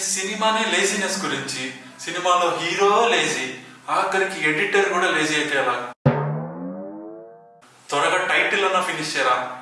సినిమానే లేజినెస్ గురించి. సినిమాలో హీరో లేజీ ఆఖరికి ఎడిటర్ కూడా లేజీ అయితే ఎలా? త్వరగా టైటిల్ అన్న ఫినిష్ చేయరా?